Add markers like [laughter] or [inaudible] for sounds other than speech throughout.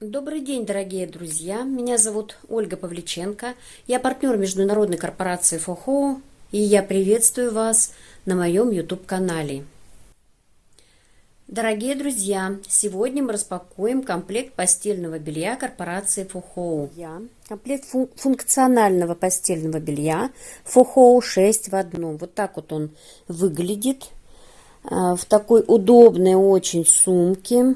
Добрый день, дорогие друзья! Меня зовут Ольга Павличенко. Я партнер международной корпорации ФОХО, и я приветствую вас на моем YouTube-канале. Дорогие друзья, сегодня мы распакуем комплект постельного белья корпорации ФОХО. Комплект фун функционального постельного белья ФОХО 6 в одном. Вот так вот он выглядит а, в такой удобной очень сумке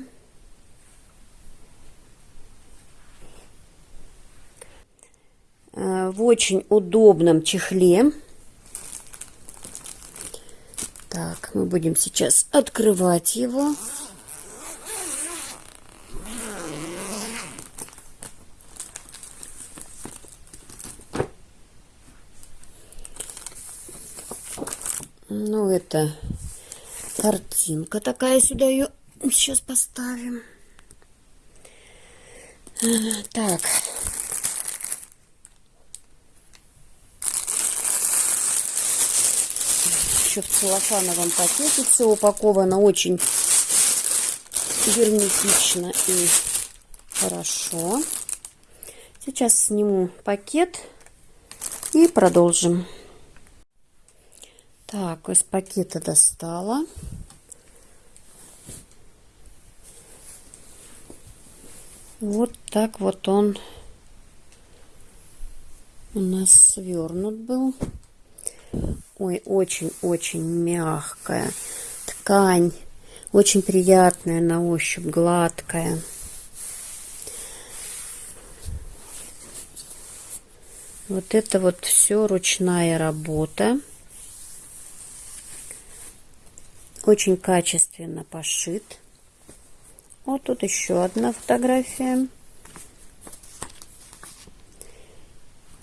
в очень удобном чехле. Так, мы будем сейчас открывать его. Ну, это картинка такая, сюда ее сейчас поставим. Э, так, еще в целлофановом пакете. Все упаковано очень герметично и хорошо. Сейчас сниму пакет и продолжим. Так, из пакета достала. Вот так вот он у нас свернут был. Ой, очень-очень мягкая ткань. Очень приятная на ощупь, гладкая. Вот это вот все ручная работа. Очень качественно пошит. Вот тут еще одна фотография.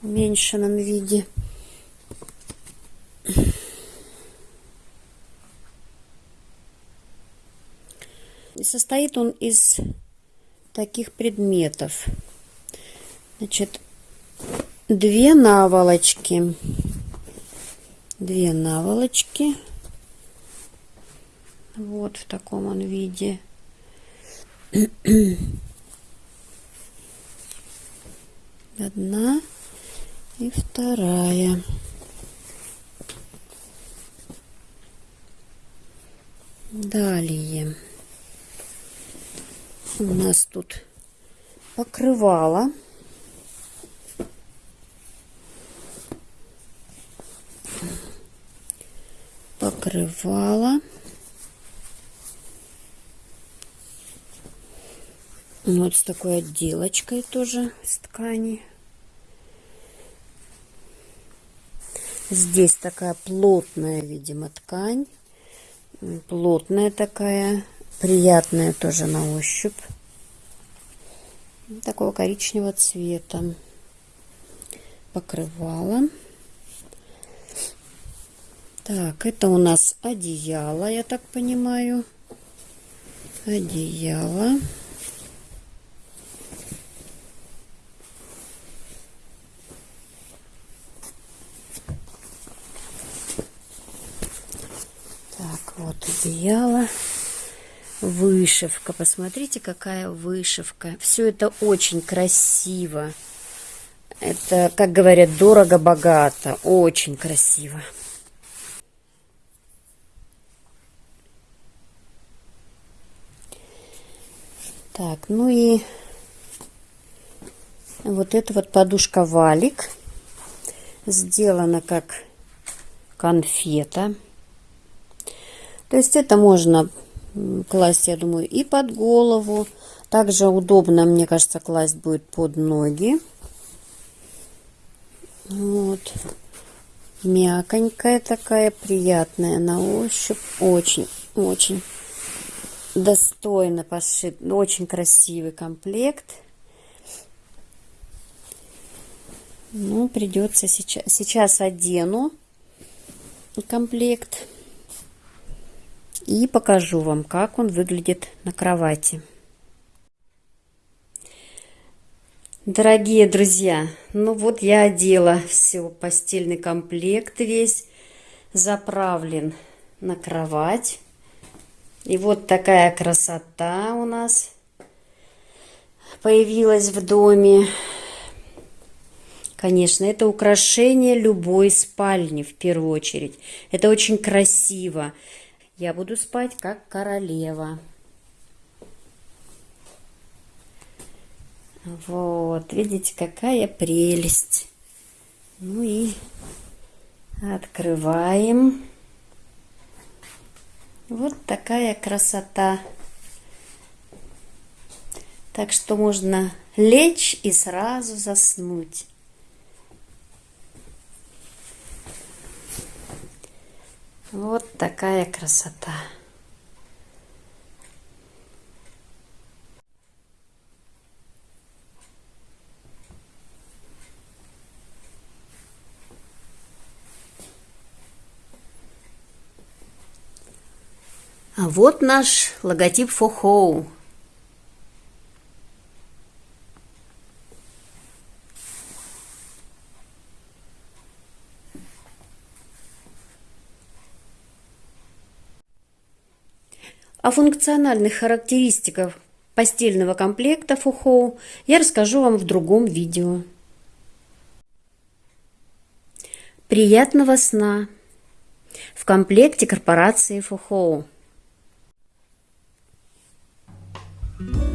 В уменьшенном виде. Состоит он из таких предметов. Значит, две наволочки. Две наволочки. Вот в таком он виде. [clears throat] Одна и вторая. Далее у нас тут покрывало. Покрывало. Вот с такой отделочкой тоже с ткани. Здесь такая плотная, видимо, ткань. Плотная такая приятная тоже на ощупь. Такого коричневого цвета. Покрывало. Так, это у нас одеяло, я так понимаю. Одеяло. Так, вот одеяло вышивка. Посмотрите, какая вышивка. Все это очень красиво. Это, как говорят, дорого-богато. Очень красиво. Так, ну и вот эта вот подушка валик. Сделана как конфета. То есть это можно класть, я думаю, и под голову. Также удобно, мне кажется, класть будет под ноги. Вот. Мяконькая такая, приятная на ощупь. Очень, очень достойно пошит. Очень красивый комплект. Ну, придется сейчас, сейчас одену комплект и покажу вам, как он выглядит на кровати. Дорогие друзья, ну вот я одела все, постельный комплект весь заправлен на кровать. И вот такая красота у нас появилось в доме. Конечно, это украшение любой спальни в первую очередь. Это очень красиво. Я буду спать как королева. Вот, видите, какая прелесть. Ну и открываем. Вот такая красота. Так что можно лечь и сразу заснуть. Вот такая красота. А вот наш логотип Фохоу. О функциональных характеристиках постельного комплекта Фухоу я расскажу вам в другом видео. Приятного сна! В комплекте корпорации Фухоу. Thank you.